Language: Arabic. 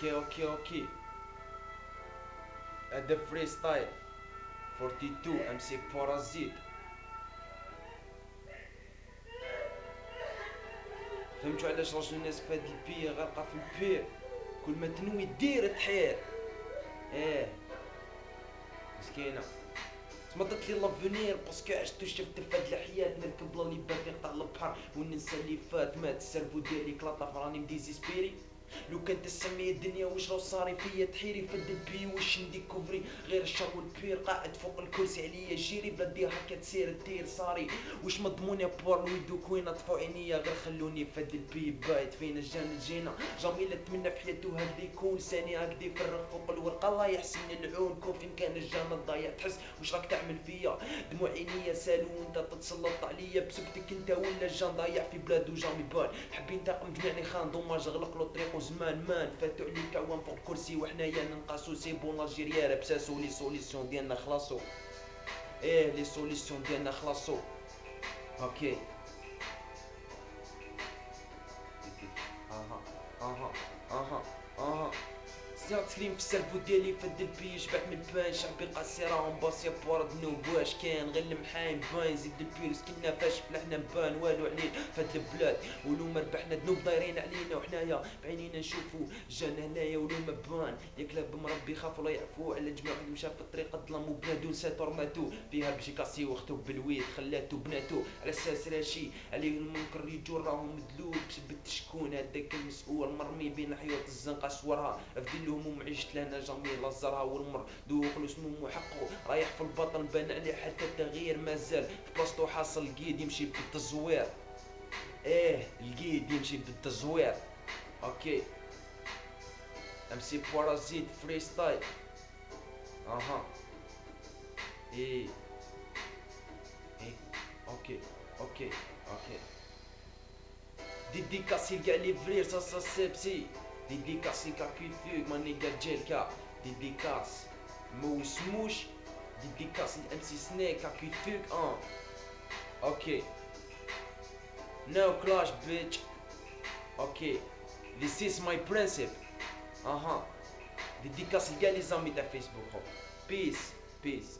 أوكي أوكي أوكي هذا فري ستايل 42 ام سي بارازيت فهمتوا علاش راجل الناس في هاد البي غارقه في البير؟ كل ما تنوي دير تحير. مسكينة. تما درت لي لافونير باسكو عشت وشفت في هاد الحياة نركب بلا لي باغي نقطع البحر وننسى اللي فات مات السربو ديالي كلاطا فراني مديزيسبيري. لو كانت تسمي الدنيا واش راه صاري فيا تحيري في البي واش نديكوفري غير الشر والبير قاعد فوق الكرسي عليا جيري بلا دير هكا تسير التير صاري. واش مضموني بور ويدوك وين طفو عينيا غير خلوني في هاد البي بايت فينا جانا جينا. جامي لا تمنى في حياته هاد يكون ثاني هكدا يفرغ فوق الورقة. الله يحسن العون كون فين كان الجنة ضايع تحس واش راك تعمل فيا؟ دموع عينيا سالو وانت تتسلط عليا. بسكتك انت ولا الجان ضايع في بلادو جامي بان حبي ننتقم جميعني خان دوماج غلق له طريقو زمان مان فاتو عليك عوام فوق الكرسي وحنايا ننقاسو سي بون لاجيريا بساسو لي سوليسيون ديالنا خلاصو. إيه لي سوليسيون ديالنا خلاصو. أوكي. سيا تكريم في السرفو ديالي فد البي شبعت من البان شعبي قاسي راهم باصي بورد نوب. واش كان غير المحايم باين زيد البي سكننا فاش فلحنا بان. والو عليه فد البلاد. ولو ما ربحنا ذنوب دايرين علينا وحنايا بعينينا نشوفو. جانا هنايا ولو ما بان. ياك لا بمربي خاف ولا يعفو. على جميع واحد مشى في الطريق الظلام وبنادو نساتو رماتو فيها بجي كاسي واختو بالويد خلاتو بناتو. على أساس راشي عليه المنكر يجو راهم مدلول. بسبت شكون هذاك المسؤول مرمي بين حيوط الزنقة صورها افدي الهموم عشت لنا جميل الزرها والمر. دوق له سموم وحقه رايح في البطن بان عليه حتى التغيير مازال. في بلاصتو حاصل القيد يمشي بالتزوير. إيه القيد يمشي بالتزوير. أوكي. أم سي بارازيت فري ستايل. أها. إيه. إيه. أوكي. أوكي. أوكي. Dédicace les gars les vrais, ça ça sepsi Dédicace les gars Kufug, ma nigga Jelka Dédicace Mouche. Mouche Dédicace les MC Snake, à Kufug, hein. Ok. No clash bitch. Ok. This is my principle Uh -huh. Dédicace les gars les amis de Facebook oh. Peace, peace.